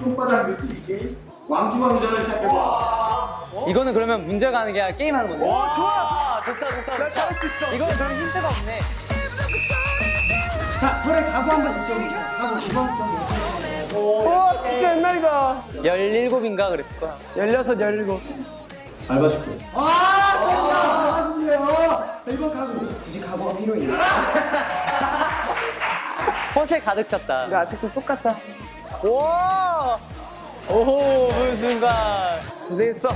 손바닥 밀치기 게임 왕중왕전을 시작해봐 이거는 그러면 문제가 하는 게 아니라 게임 하는 건데. 와 좋아. 좋다 좋다. 나 잘할 수 있어 이거는 그럼 힌트가 없네. 자 혈에 각오 한 번씩 세워주세요 각오 이번 와 진짜 옛날이다. 17인가 그랬을 거야. 16, 17. 밟아줄게 아 도와주세요 자 이번 각오 굳이 각오가 필요해요 허세 가득 찼다. 근데 아직도 똑같다. 와! 오호, 그 순간. 고생했어.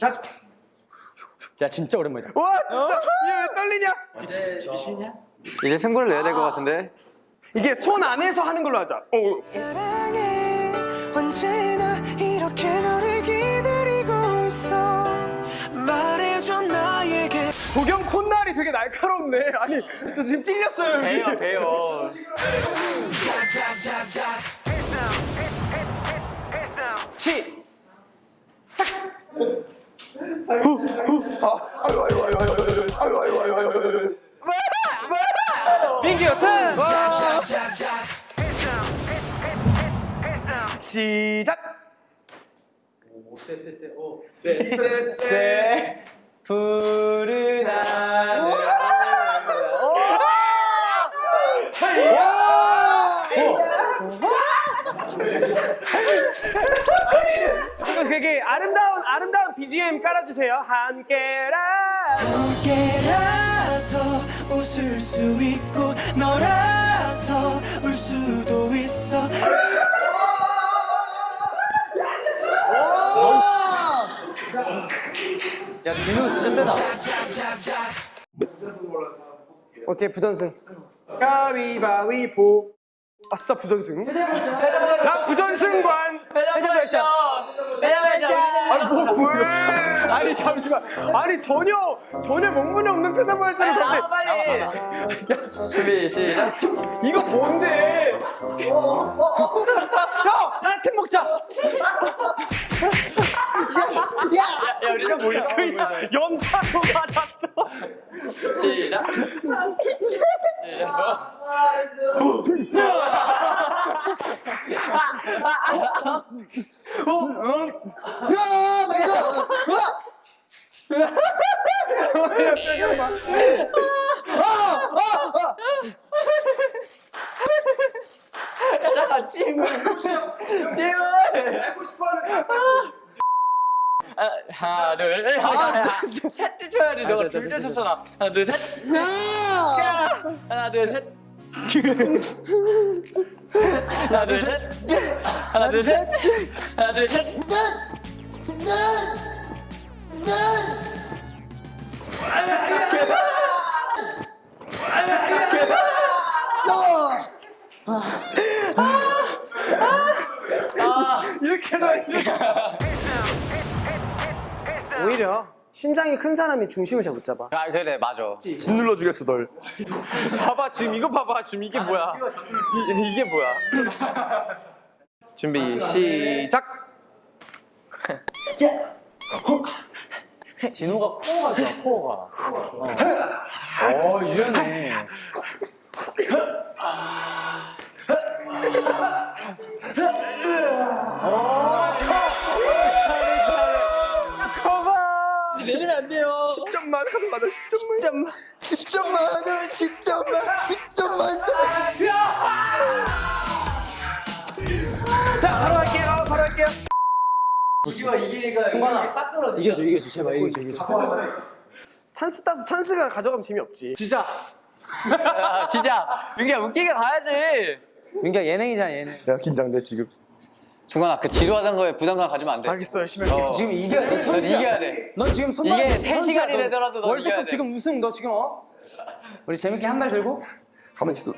자 야, 진짜 오랜만이다. 와 진짜 얘왜 떨리냐? 이제 승부를 내야 될 것 같은데. 이게 손 안에서 하는 걸로 하자. 어. 사랑해 언제나 이렇게 너를 기다리고 있어 말해줘 나에게 도경 콧날이 되게 날카롭네. 아니 저 지금 찔렸어요. 배요, 배요. 치. 푸른 하늘. 되게 아름다운 아름다운 BGM 깔아주세요. 함께라서. 함께라서 웃을 수 있고 너라 진우 진짜 세다. 오케이 부전승. 가위바위보. 아싸 부전승. 나 부전승관. 회전발전! 회전발전! 아니 뭐 왜? 아니 잠시만. 아니 전혀 전혀 명분이 없는 표정발전을 갑자기. 빨리! 준비, 시작. 이거 뭔데? 형! 나팀 먹자! 야, 야, 우리 좀 모이자. 연타로 맞았어. 시작. 잠깐, 찜을. 찜을. 알고 싶어하는 아, 하나, 둘, 셋. 셋 쳐야지. 너가 둘째 쳤잖아. 하나, 둘, 셋. 하나, 둘, 셋. 하나, 둘, 셋. 하나, 둘, 셋. 하나, 둘, 셋. 이렇게 신장이 큰 사람이 중심을 잘 못 잡아. 아, 그래, 맞아. 진 눌러 주겠어 널 봐봐 지금 이거 봐봐 지금 이게 뭐야? 이, 이게 뭐야? 준비 시작. 진호가 코어가 좋아, 코어가. 어, 유연해. 10점만 가져가자 10점만 10점만 10점만 10점만 10점만 자 바로 할게요. 바로 할게요. 승관아, 이겨줘, 이겨줘, 제발 이겨줘, 이겨줘. 찬스 따서 찬스가 가져가면 재미없지. 진짜. 아, 진짜. 민기야, 웃기게 가야지. 민기야, 예능이잖아, 예능. 야 긴장돼 지금 중간아 그 지루하던 거에 부담감 가지면 안돼. 알겠어 열심히 어. 할게. 어. 지금 이겨야 돼 선수야. 이겨야 돼 넌 지금 손만 이게 3시간이 되더라도 넌 이겨야 돼. 지금 우승 너 지금 어? 우리 재밌게 한 발 들고? 가만히 있어.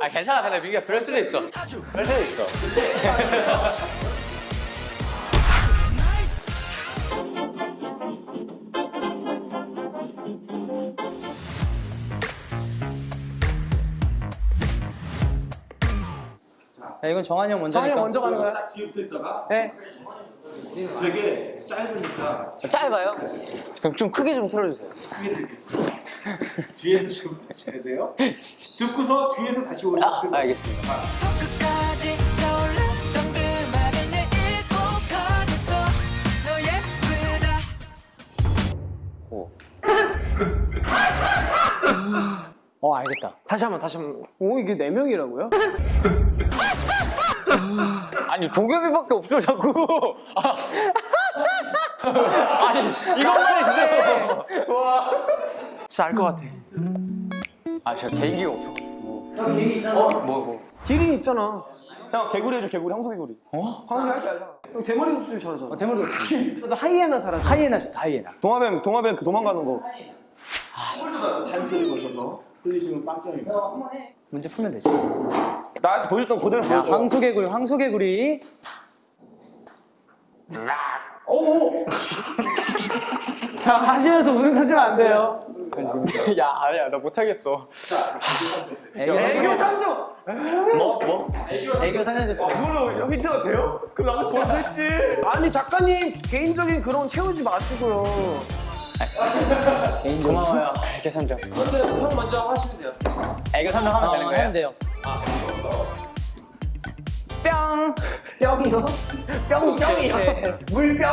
아 괜찮아. 근데 민규야 그럴 수도 있어. 그럴 수도 있어. 자, 이건 정한이 형 먼저. 정한이 형 먼저 가는 거야? 딱 뒤에 붙어 있다가 네. 되게 짧으니까 짧아요? 그럼 좀 크게 좀 틀어주세요 크게 들겠습니다. 뒤에서 좀 하셔야 돼요. 듣고서 뒤에서 다시 오시면 아 알겠습니다 그 예쁘다 어 알겠다. 다시 한번 다시 한번. 오 이게 네 명이라고요? 아니 도겸이밖에 없어 자꾸 아. 아니 이것만 해주세요 진짜 알 것 같아. 아 제가 개인기가 없어가지고 형 개인기 있잖아 뭐 뭐. 기린 있잖아. 형 개구리 해줘 개구리 황소개구리. 어? 황소개 할줄 알잖아. 형 대머리 흡수 잘하잖아. 어, 대머리 없지. 그래서 하이에나 살아서. 하이에나 좋다 하이에나. 동화뱀 동화뱀 그 도망가는 거. 잔소리 거셔서 틀리시면 빵점입니다. 문제 풀면 되지. 나한테 보여줬던 그대로 야 보여줘. 황소개구리 황소개구리. 자 하시면서 웃음 터지면 안 돼요. 야 아니야 나 못하겠어 애교 삼종. 뭐? 뭐? 애교 살려서 그걸로 힌트가 돼요? 그럼 나도 했지. 아니 작가님 개인적인 그런 채우지 마시고요. 고마워요 애교 삼정 근데 형 먼저 하시면 돼요 애교 삼정 하면 되는 거예요? 하면 돼요. 뿅. 뿅이요? 뿅 뿅이요? 물병?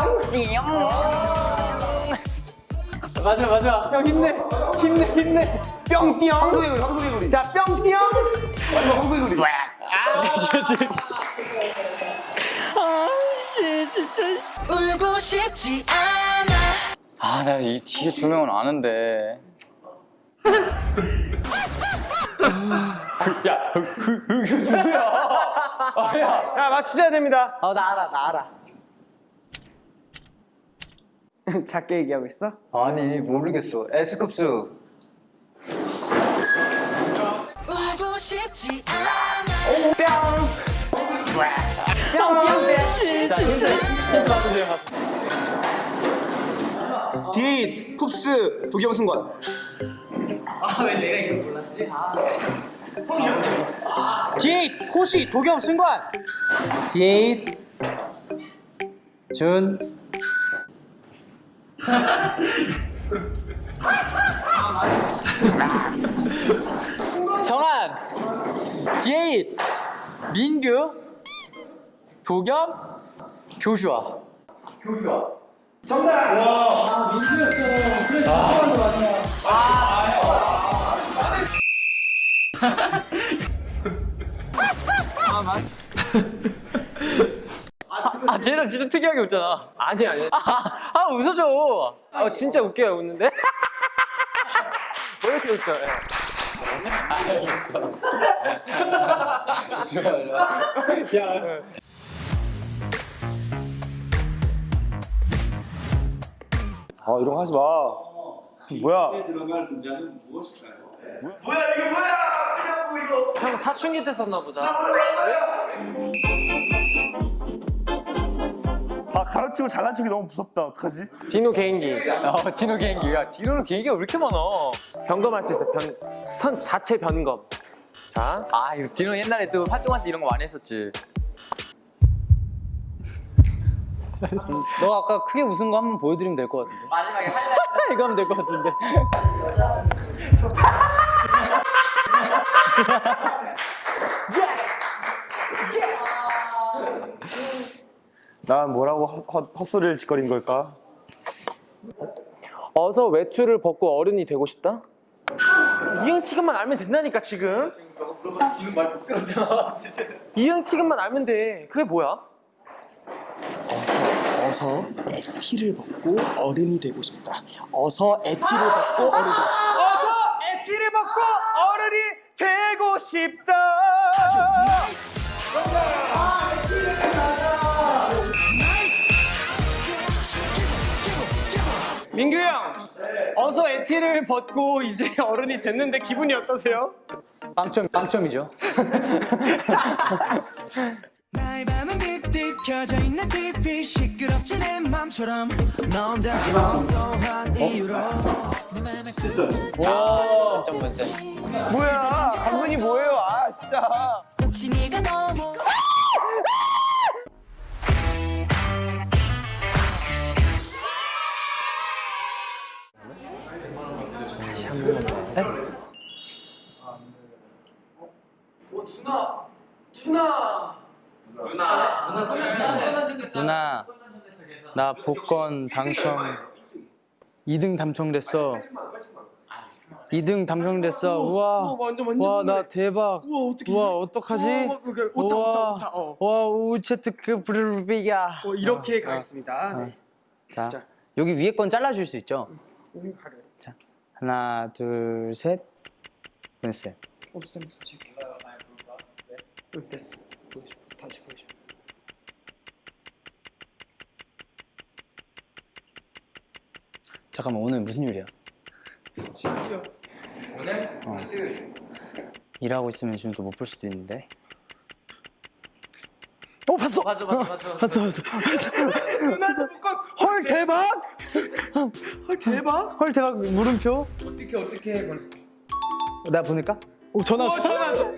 맞아 맞아. 형 힘내. 힘내 힘내. 뿅 뿅. 황소개구리 황소개구리. 자 뿅 뿅. 마지막 황소개구리. 울고 싶지 않아 아나이 뒤에 두 명은 아는데 야, 흐, 흐, 흐, 그 누구야? 아, 야. 야 맞추셔야 됩니다. 어 나 알아 나 알아. 작게 얘기하고 있어? 아니, 모르겠어. 에스쿱스. 울고 싶지 않아 디 쿱스 도겸승관. 디에잇 호시 도겸 승관. 디에잇 준 정한. 디에잇. 민규. 도겸. 교슈아. 아, 쟤는 진짜 특이하게 웃잖아. 아니 아니. 아, 아 웃어줘. 어 진짜 웃겨요 웃는데? 왜 이렇게 웃죠? 예. 아 이런 거 하지 마. 뭐야? 들어갈 문장은 무엇일까요? 형 사춘기 때 썼나 보다. 아 가르치고 잘난 척이 너무 무섭다. 어떡하지? 디노 개인기. 어, 디노 개인기. 야, 디노는 개인기가 왜 이렇게 많아? 변검할 수 있어. 변, 선 자체 변검. 자, 아, 이거 디노 옛날에 또 활동할 때 이런 거 많이 했었지. 너 아까 크게 웃은 거 한 번 보여드리면 될 것 같은데. 마지막에 이거 하면 될 것 같은데. 난 뭐라고 헛, 헛, 헛소리를 짓거린 걸까? 어서 외투를 벗고 어른이 되고 싶다? 이형 지금만 알면 된다니까 지금. 지금 말 못 들었잖아. 이형 지금만 알면 돼. 그게 뭐야? 어서 에티를 벗고 어른이 되고 싶다. 어서 에티를 벗고 어른이 어서 에티를 벗고 어른이 되고 싶다. 민규 형, 어서 에티를 벗고 이제 어른이 됐는데 기분이 어떠세요? 빵점 빵점이죠. 켜져 있는 TV 시끄럽지 내 맘처럼 넌 다시 어떠한 이유로. 내 맘에 점점 문제. 뭐야? 강문이 뭐예요? 아 진짜. 혹시 네가 너무 누나 나 복권 당첨 2등 당첨됐어. 2등 당첨됐어. 우와. 와 나 대박. 우와 어떡하지? 우와, 어. 와 우체트크 브르비야. 어, 이렇게 가겠습니다 네. 자, 자. 여기 위에 건 잘라줄 수 있죠? 가려 자 하나 둘 셋. 됐어요. 없으면 찍게 여기 됐어 보여줘 다시 보여줘 잠깐만 오늘 무슨 요리야? 심지어. 일하고 있으면 지금 또 못 볼 수도 있는데. 어 봤어! 맞아 맞아 맞아. 봤어 봤어. 헐 대박! 헐 대박? 헐 대박. 물음표? 어떻게 어떻게 해. 내가 보낼까? 오 전화 왔어 전화 왔어